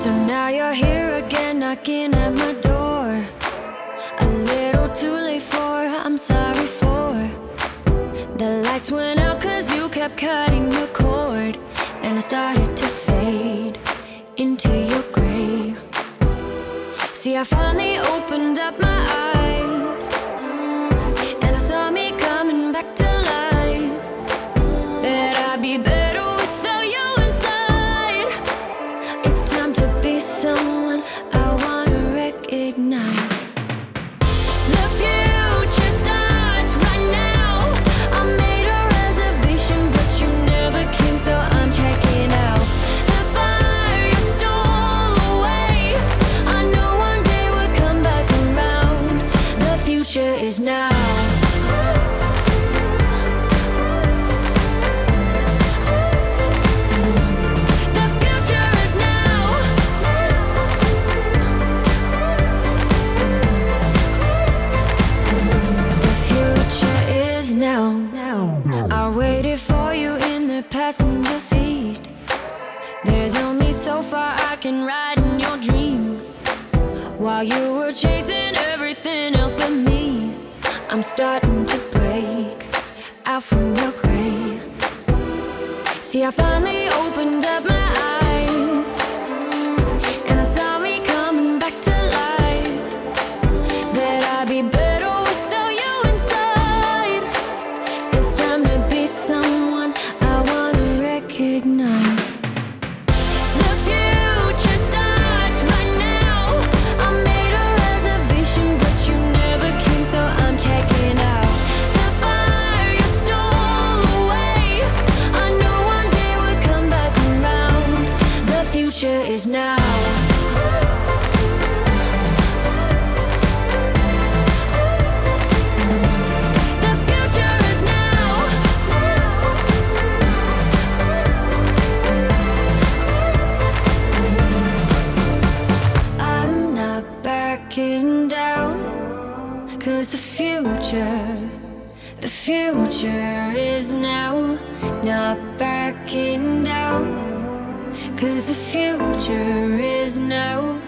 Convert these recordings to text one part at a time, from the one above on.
So now you're here again knocking at my door. A little too late for, I'm sorry for. The lights went out cause you kept cutting the cord. And I started to fade into your grey See I finally opened up my eyes. Big night. There's only so far I can ride in your dreams. While you were chasing everything else but me I'm starting to break out from your grave. See, I finally opened up my Cause the future, the future is now Not backing down Cause the future is now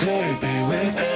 Baby, when.